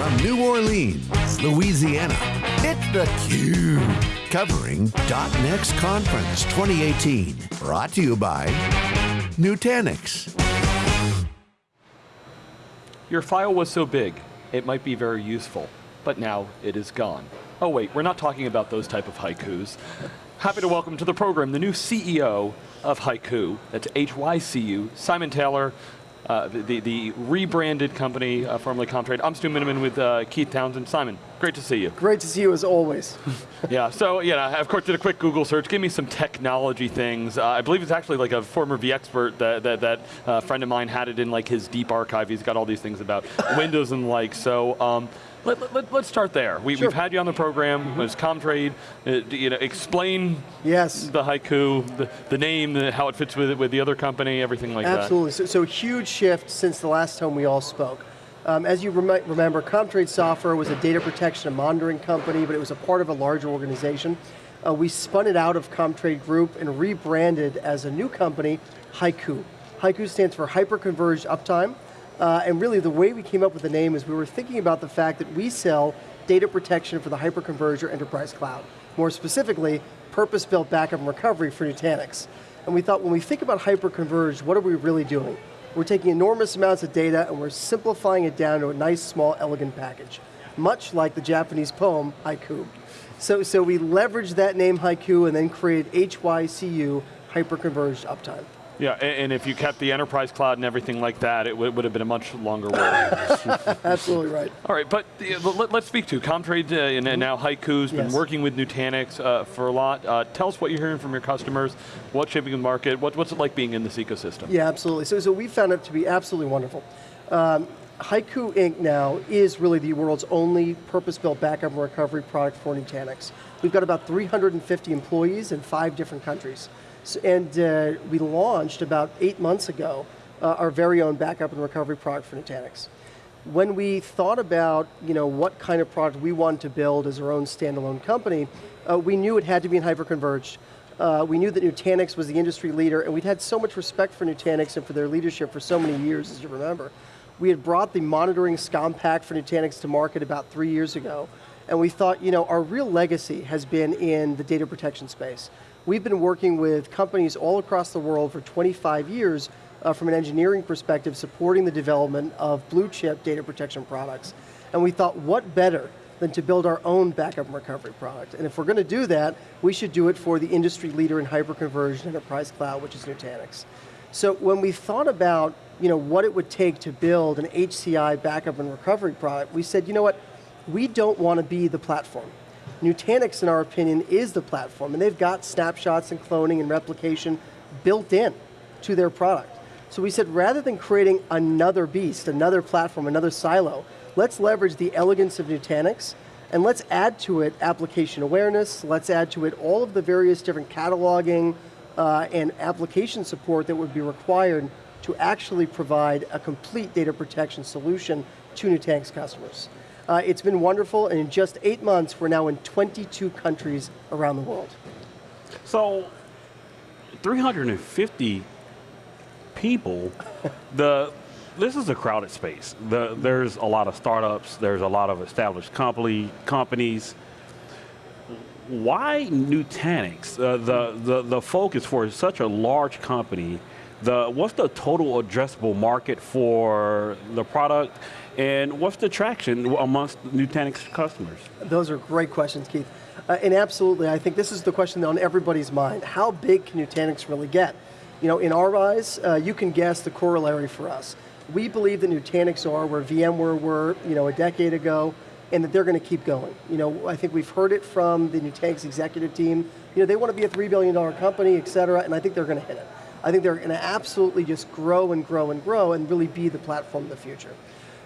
From New Orleans, Louisiana, it's theCUBE. Covering .next Conference 2018. Brought to you by Nutanix. Your file was so big, it might be very useful, but now it is gone. Oh wait, we're not talking about those type of haikus. Happy to welcome to the program the new CEO of Haiku, that's HYCU, Simon Taylor, uh, the, the rebranded company, uh, formerly Comtrade. I'm Stu Miniman with uh, Keith Townsend. Simon, great to see you. Great to see you as always. yeah, so yeah, I of course did a quick Google search, give me some technology things. Uh, I believe it's actually like a former vExpert that, that, that uh, friend of mine had it in like his deep archive. He's got all these things about Windows and like, so um, let, us let, start there. We, have had you on the program, mm -hmm. it's Comtrade, uh, you know, explain yes. the Haiku, the, the name, the, how it fits with, with the other company, everything like Absolutely. that. Absolutely, so, so huge shift since the last time we all spoke. Um, as you rem remember, Comtrade Software was a data protection and monitoring company, but it was a part of a larger organization. Uh, we spun it out of Comtrade Group and rebranded as a new company, Haiku. Haiku stands for Hyperconverged Uptime. Uh, and really the way we came up with the name is we were thinking about the fact that we sell data protection for the Hyperconverged Enterprise Cloud. More specifically, purpose-built backup and recovery for Nutanix. And we thought when we think about hyperconverged, what are we really doing? We're taking enormous amounts of data and we're simplifying it down to a nice, small, elegant package. Much like the Japanese poem, Haiku. So, so we leveraged that name Haiku and then created HYCU, Hyperconverged Uptime. Yeah, and if you kept the enterprise cloud and everything like that, it would have been a much longer word. Absolutely right. All right, but let, us speak to Comtrade uh, and now Haiku's been working with Nutanix uh, for a lot. Uh, tell us what you're hearing from your customers, what's shaping the market, what's it like being in this ecosystem? Yeah, absolutely. So, so we found it to be absolutely wonderful. Um, Haiku Inc. now is really the world's only purpose-built backup and recovery product for Nutanix. We've got about 350 employees in five different countries. And uh, we launched about eight months ago uh, our very own backup and recovery product for Nutanix. When we thought about you know, what kind of product we wanted to build as our own standalone company, uh, we knew it had to be in hyperconverged. Uh, we knew that Nutanix was the industry leader, and we'd had so much respect for Nutanix and for their leadership for so many years, as you remember. We had brought the monitoring SCOM pack for Nutanix to market about three years ago, and we thought, you know, our real legacy has been in the data protection space. We've been working with companies all across the world for 25 years uh, from an engineering perspective, supporting the development of blue chip data protection products. And we thought, what better than to build our own backup and recovery product. And if we're going to do that, we should do it for the industry leader in hyperconverged enterprise cloud, which is Nutanix. So when we thought about you know, what it would take to build an HCI backup and recovery product, we said, you know what, we don't want to be the platform. Nutanix, in our opinion, is the platform, and they've got snapshots and cloning and replication built in to their product. So we said, rather than creating another beast, another platform, another silo, let's leverage the elegance of Nutanix, and let's add to it application awareness, let's add to it all of the various different cataloging uh, and application support that would be required to actually provide a complete data protection solution to Nutanix customers. Uh, it's been wonderful, and in just eight months, we're now in 22 countries around the world. So, 350 people, the this is a crowded space. The, there's a lot of startups, there's a lot of established company, companies. Why Nutanix? Uh, the, the, the focus for such a large company, the, what's the total addressable market for the product? And what's the traction amongst Nutanix customers? Those are great questions, Keith. Uh, and absolutely, I think this is the question on everybody's mind. How big can Nutanix really get? You know, in our eyes, uh, you can guess the corollary for us. We believe that Nutanix are where VMware were, you know, a decade ago, and that they're going to keep going. You know, I think we've heard it from the Nutanix executive team. You know, they want to be a $3 billion company, et cetera, and I think they're going to hit it. I think they're going to absolutely just grow and grow and grow and really be the platform of the future.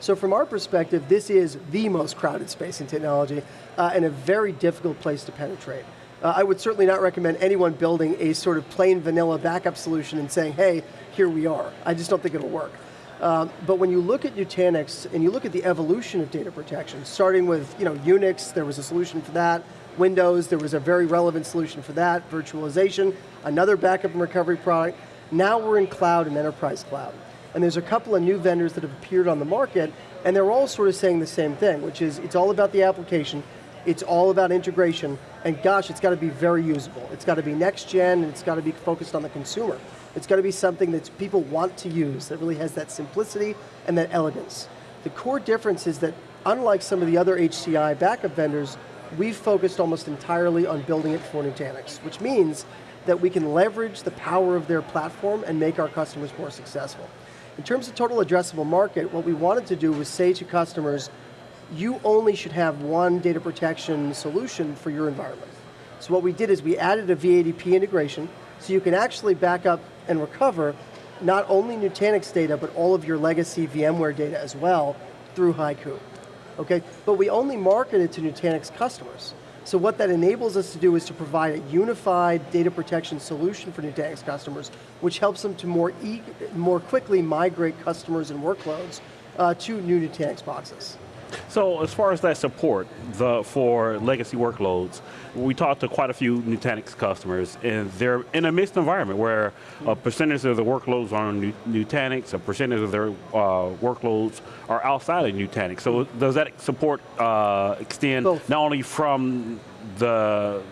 So from our perspective, this is the most crowded space in technology uh, and a very difficult place to penetrate. Uh, I would certainly not recommend anyone building a sort of plain vanilla backup solution and saying, hey, here we are. I just don't think it'll work. Um, but when you look at Nutanix and you look at the evolution of data protection, starting with you know, Unix, there was a solution for that, Windows, there was a very relevant solution for that, virtualization, another backup and recovery product, now we're in cloud and enterprise cloud. And there's a couple of new vendors that have appeared on the market, and they're all sort of saying the same thing, which is it's all about the application, it's all about integration, and gosh, it's got to be very usable. It's got to be next gen, and it's got to be focused on the consumer. It's got to be something that people want to use, that really has that simplicity and that elegance. The core difference is that unlike some of the other HCI backup vendors, we've focused almost entirely on building it for Nutanix, which means that we can leverage the power of their platform and make our customers more successful. In terms of total addressable market, what we wanted to do was say to customers, you only should have one data protection solution for your environment. So what we did is we added a VADP integration, so you can actually back up and recover not only Nutanix data, but all of your legacy VMware data as well through Haiku. Okay, but we only market it to Nutanix customers. So what that enables us to do is to provide a unified data protection solution for Nutanix customers, which helps them to more, e more quickly migrate customers and workloads uh, to new Nutanix boxes. So as far as that support the, for legacy workloads, we talked to quite a few Nutanix customers and they're in a mixed environment where a percentage of the workloads are on Nutanix, a percentage of their uh, workloads are outside of Nutanix. So does that support uh, extend Both. not only from the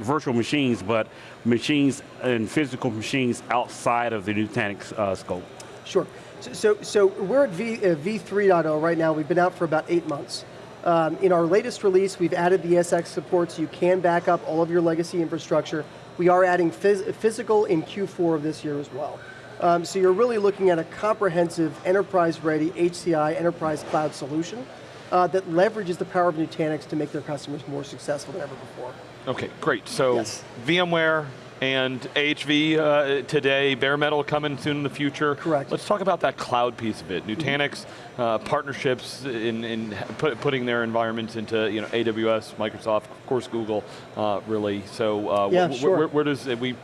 virtual machines, but machines and physical machines outside of the Nutanix uh, scope? Sure. So, so we're at v, uh, v3.0 right now. We've been out for about eight months. Um, in our latest release, we've added the ESX support so you can back up all of your legacy infrastructure. We are adding phys physical in Q4 of this year as well. Um, so you're really looking at a comprehensive enterprise-ready HCI enterprise cloud solution uh, that leverages the power of Nutanix to make their customers more successful than ever before. Okay, great. So yes. VMware, and AHV uh, today, bare metal coming soon in the future. Correct. Let's talk about that cloud piece of it. Nutanix, uh, partnerships in, in put, putting their environments into you know AWS, Microsoft, of course Google, uh, really. So uh, yeah, sure. where, where does, we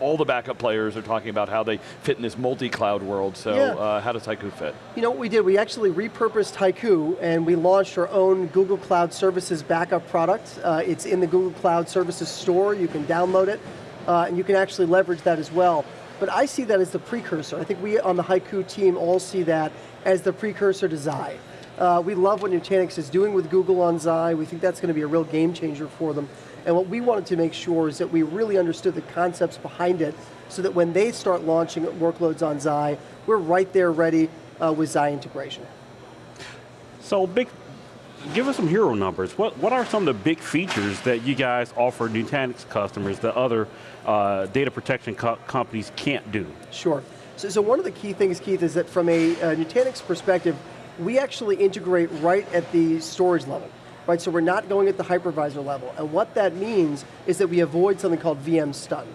all the backup players are talking about how they fit in this multi-cloud world, so yeah. uh, how does Haiku fit? You know what we did? We actually repurposed Haiku and we launched our own Google Cloud Services backup product. Uh, it's in the Google Cloud Services store, you can download it uh, and you can actually leverage that as well. But I see that as the precursor. I think we on the Haiku team all see that as the precursor to Xi. Uh, we love what Nutanix is doing with Google on Xi. We think that's going to be a real game changer for them. And what we wanted to make sure is that we really understood the concepts behind it so that when they start launching workloads on Xi, we're right there ready uh, with Xi integration. So big, give us some hero numbers. What, what are some of the big features that you guys offer Nutanix customers that other uh, data protection co companies can't do? Sure. So, so, one of the key things, Keith, is that from a, a Nutanix perspective, we actually integrate right at the storage level. Right, so we're not going at the hypervisor level. And what that means is that we avoid something called VM stun.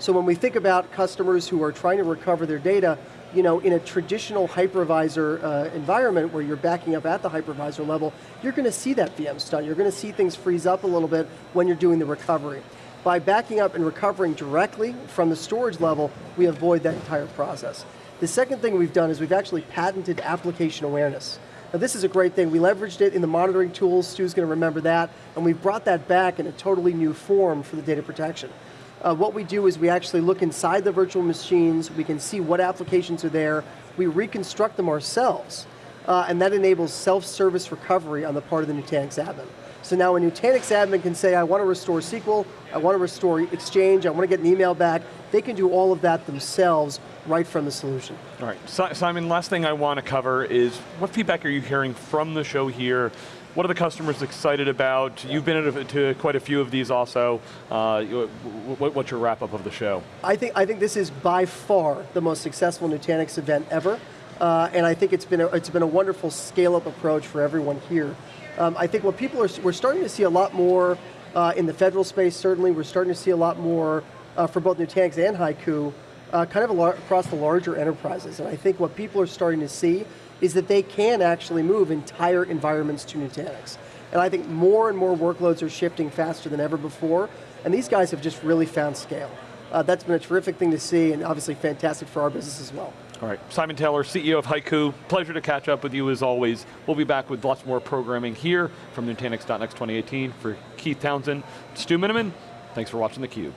So when we think about customers who are trying to recover their data, you know, in a traditional hypervisor uh, environment where you're backing up at the hypervisor level, you're going to see that VM stun. You're going to see things freeze up a little bit when you're doing the recovery. By backing up and recovering directly from the storage level, we avoid that entire process. The second thing we've done is we've actually patented application awareness. Now this is a great thing. We leveraged it in the monitoring tools, Stu's going to remember that, and we've brought that back in a totally new form for the data protection. Uh, what we do is we actually look inside the virtual machines, we can see what applications are there, we reconstruct them ourselves, uh, and that enables self-service recovery on the part of the Nutanix admin. So now a Nutanix admin can say, I want to restore SQL, I want to restore Exchange, I want to get an email back. They can do all of that themselves right from the solution. All right, Simon, last thing I want to cover is what feedback are you hearing from the show here what are the customers excited about? You've been to quite a few of these also. Uh, what's your wrap up of the show? I think, I think this is by far the most successful Nutanix event ever. Uh, and I think it's been, a, it's been a wonderful scale up approach for everyone here. Um, I think what people are, we're starting to see a lot more uh, in the federal space, certainly. We're starting to see a lot more uh, for both Nutanix and Haiku, uh, kind of across the larger enterprises. And I think what people are starting to see is that they can actually move entire environments to Nutanix. And I think more and more workloads are shifting faster than ever before, and these guys have just really found scale. Uh, that's been a terrific thing to see, and obviously fantastic for our business as well. All right, Simon Taylor, CEO of Haiku. Pleasure to catch up with you as always. We'll be back with lots more programming here from Nutanix.next 2018. For Keith Townsend, Stu Miniman, thanks for watching theCUBE.